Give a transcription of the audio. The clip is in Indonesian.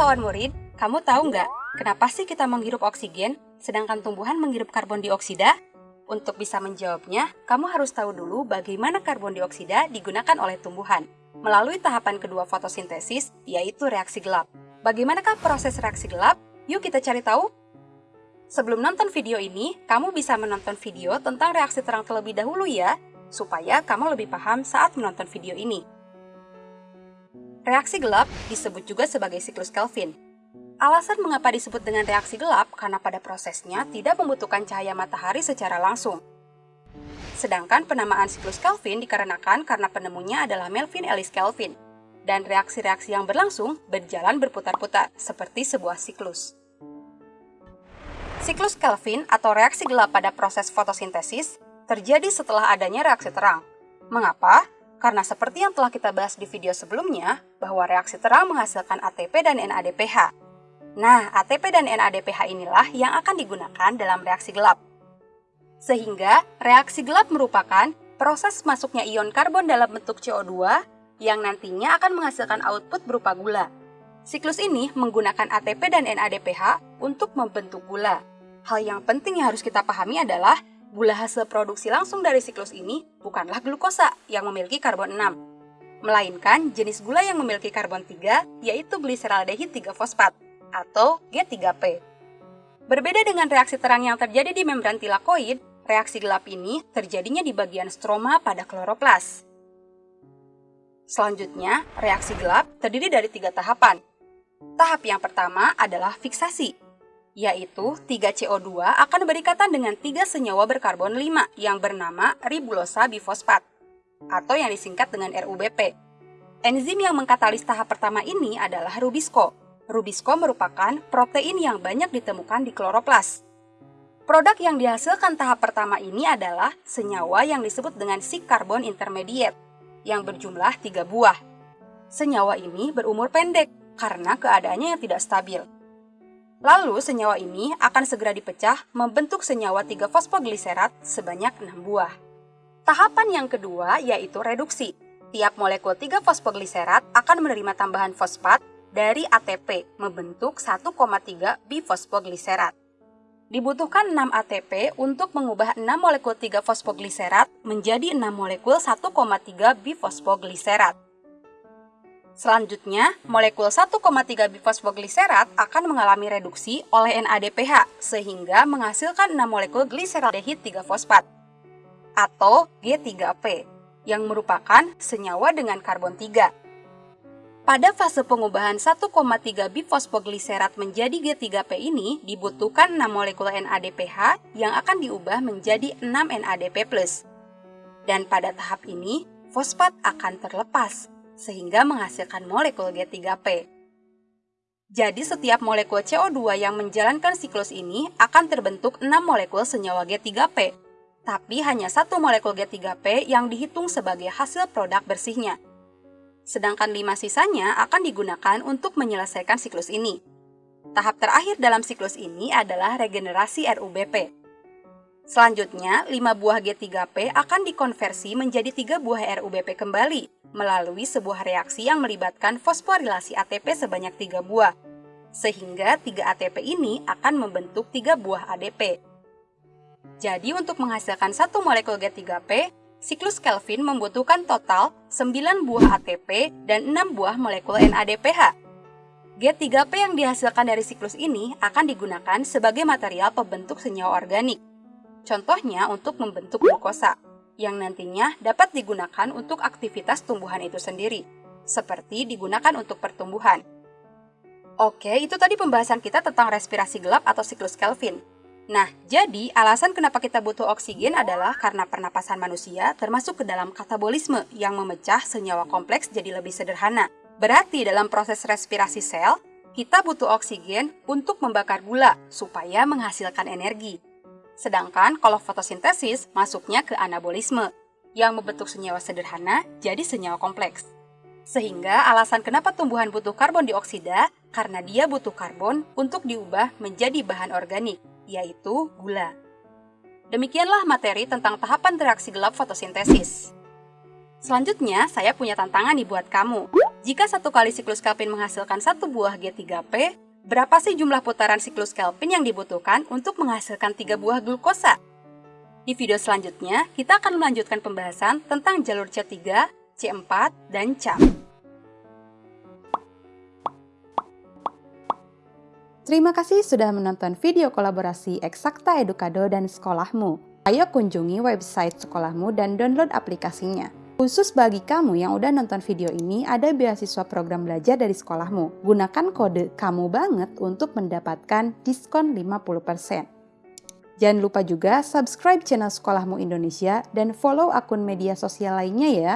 kawan murid, kamu tahu nggak kenapa sih kita menghirup oksigen sedangkan tumbuhan menghirup karbon dioksida? Untuk bisa menjawabnya, kamu harus tahu dulu bagaimana karbon dioksida digunakan oleh tumbuhan melalui tahapan kedua fotosintesis, yaitu reaksi gelap. Bagaimanakah proses reaksi gelap? Yuk kita cari tahu. Sebelum nonton video ini, kamu bisa menonton video tentang reaksi terang terlebih dahulu ya, supaya kamu lebih paham saat menonton video ini. Reaksi gelap disebut juga sebagai siklus Kelvin. Alasan mengapa disebut dengan reaksi gelap karena pada prosesnya tidak membutuhkan cahaya matahari secara langsung. Sedangkan penamaan siklus Kelvin dikarenakan karena penemunya adalah Melvin Ellis Kelvin, dan reaksi-reaksi yang berlangsung berjalan berputar-putar seperti sebuah siklus. Siklus Kelvin atau reaksi gelap pada proses fotosintesis terjadi setelah adanya reaksi terang. Mengapa? Karena seperti yang telah kita bahas di video sebelumnya, bahwa reaksi terang menghasilkan ATP dan NADPH, Nah, ATP dan NADPH inilah yang akan digunakan dalam reaksi gelap. Sehingga, reaksi gelap merupakan proses masuknya ion karbon dalam bentuk CO2 yang nantinya akan menghasilkan output berupa gula. Siklus ini menggunakan ATP dan NADPH untuk membentuk gula. Hal yang penting yang harus kita pahami adalah gula hasil produksi langsung dari siklus ini bukanlah glukosa yang memiliki karbon 6, melainkan jenis gula yang memiliki karbon 3 yaitu gliseraldehid 3 fosfat atau G3P. Berbeda dengan reaksi terang yang terjadi di membran tilakoid, reaksi gelap ini terjadinya di bagian stroma pada kloroplas. Selanjutnya, reaksi gelap terdiri dari tiga tahapan. Tahap yang pertama adalah fiksasi, yaitu 3CO2 akan berikatan dengan tiga senyawa berkarbon 5 yang bernama ribulosa bifosfat, atau yang disingkat dengan RUBP. Enzim yang mengkatalis tahap pertama ini adalah rubisco, Rubisco merupakan protein yang banyak ditemukan di kloroplas. Produk yang dihasilkan tahap pertama ini adalah senyawa yang disebut dengan si karbon intermediate, yang berjumlah tiga buah. Senyawa ini berumur pendek karena keadaannya yang tidak stabil. Lalu senyawa ini akan segera dipecah membentuk senyawa 3-fosfogliserat sebanyak 6 buah. Tahapan yang kedua yaitu reduksi. Tiap molekul 3-fosfogliserat akan menerima tambahan fosfat dari ATP membentuk 1,3 bifosfogliserat. Dibutuhkan 6 ATP untuk mengubah 6 molekul 3 fosfogliserat menjadi 6 molekul 1,3 bifosfogliserat. Selanjutnya, molekul 1,3 bifosfogliserat akan mengalami reduksi oleh NADPH sehingga menghasilkan 6 molekul gliseraldehid 3 fosfat atau G3P yang merupakan senyawa dengan karbon 3. Pada fase pengubahan 1,3 bifosfogliserat menjadi G3P ini dibutuhkan 6 molekul NADPH yang akan diubah menjadi 6 NADP+. Dan pada tahap ini, fosfat akan terlepas sehingga menghasilkan molekul G3P. Jadi setiap molekul CO2 yang menjalankan siklus ini akan terbentuk 6 molekul senyawa G3P, tapi hanya satu molekul G3P yang dihitung sebagai hasil produk bersihnya sedangkan lima sisanya akan digunakan untuk menyelesaikan siklus ini. Tahap terakhir dalam siklus ini adalah regenerasi RUBP. Selanjutnya, 5 buah G3P akan dikonversi menjadi 3 buah RUBP kembali melalui sebuah reaksi yang melibatkan fosforilasi ATP sebanyak 3 buah. Sehingga 3 ATP ini akan membentuk 3 buah ADP. Jadi untuk menghasilkan satu molekul G3P, siklus Kelvin membutuhkan total 9 buah ATP dan 6 buah molekul NADPH. G3P yang dihasilkan dari siklus ini akan digunakan sebagai material pembentuk senyawa organik. Contohnya untuk membentuk glukosa, yang nantinya dapat digunakan untuk aktivitas tumbuhan itu sendiri, seperti digunakan untuk pertumbuhan. Oke, itu tadi pembahasan kita tentang respirasi gelap atau siklus Kelvin. Nah, jadi alasan kenapa kita butuh oksigen adalah karena pernapasan manusia termasuk ke dalam katabolisme yang memecah senyawa kompleks jadi lebih sederhana. Berarti dalam proses respirasi sel, kita butuh oksigen untuk membakar gula supaya menghasilkan energi. Sedangkan kalau fotosintesis masuknya ke anabolisme yang membentuk senyawa sederhana jadi senyawa kompleks. Sehingga alasan kenapa tumbuhan butuh karbon dioksida karena dia butuh karbon untuk diubah menjadi bahan organik yaitu gula. Demikianlah materi tentang tahapan reaksi gelap fotosintesis. Selanjutnya, saya punya tantangan nih buat kamu. Jika satu kali siklus Kelvin menghasilkan satu buah G3P, berapa sih jumlah putaran siklus Kelvin yang dibutuhkan untuk menghasilkan tiga buah glukosa? Di video selanjutnya, kita akan melanjutkan pembahasan tentang jalur C3, C4, dan CAP. Terima kasih sudah menonton video kolaborasi Eksakta Edukado dan Sekolahmu. Ayo kunjungi website sekolahmu dan download aplikasinya. Khusus bagi kamu yang udah nonton video ini, ada beasiswa program belajar dari sekolahmu. Gunakan kode kamu banget untuk mendapatkan diskon 50%. Jangan lupa juga subscribe channel Sekolahmu Indonesia dan follow akun media sosial lainnya ya.